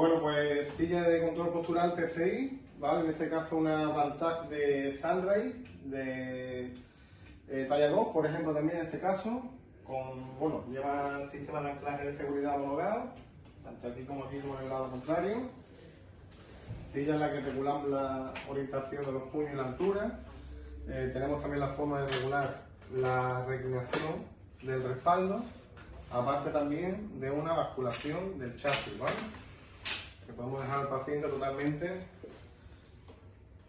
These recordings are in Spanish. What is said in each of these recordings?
Bueno, pues silla de control postural PCI, ¿vale? En este caso una Vantage de Sunray, de eh, talla 2, por ejemplo, también en este caso, con, bueno, lleva sistema de anclaje de seguridad homologado, tanto aquí como aquí como en el lado contrario. Silla en la que regulamos la orientación de los puños y la altura. Eh, tenemos también la forma de regular la reclinación del respaldo, aparte también de una basculación del chasis, ¿vale? Que podemos dejar al paciente totalmente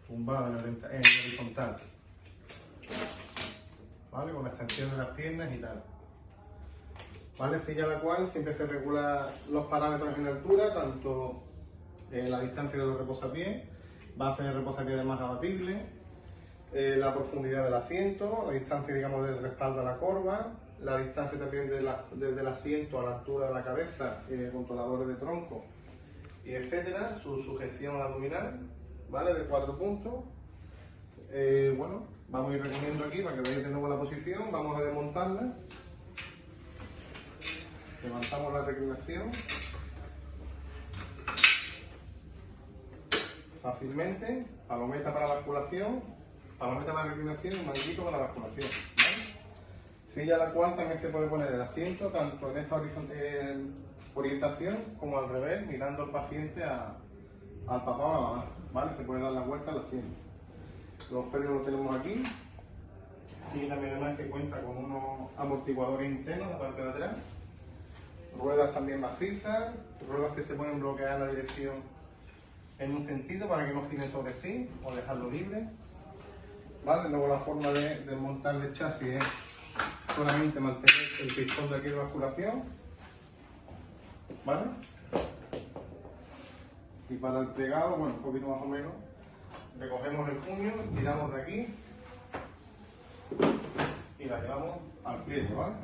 tumbado en horizontal. ¿Vale? Con la extensión de las piernas y tal. ¿Vale? Silla la cual siempre se regula los parámetros en altura, tanto eh, la distancia de los reposapiés, base de reposapiés más abatible, eh, la profundidad del asiento, la distancia digamos del respaldo a la corva, la distancia también desde el asiento a la altura de la cabeza, eh, controladores de tronco, y etcétera, su sujeción abdominal, ¿vale? De cuatro puntos. Eh, bueno, vamos a ir recogiendo aquí para que veáis de nuevo la posición, vamos a desmontarla. Levantamos la reclinación. Fácilmente, palometa para la basculación, palometa para la reclinación y manguito para la basculación. Silla la cual también se puede poner el asiento tanto en esta orientación como al revés, mirando al paciente a, al papá o a la mamá. ¿vale? Se puede dar la vuelta al asiento. Los frenos los tenemos aquí. Sigue también además que cuenta con unos amortiguadores internos en la parte de atrás. Ruedas también macizas, ruedas que se pueden bloquear la dirección en un sentido para que no gire sobre sí o dejarlo libre. ¿Vale? Luego la forma de desmontar el chasis es solamente mantener el pistón de aquí de basculación. ¿Vale? Y para el pegado, bueno, un poquito más o menos, recogemos el puño, tiramos de aquí y la llevamos al pliegue, ¿vale?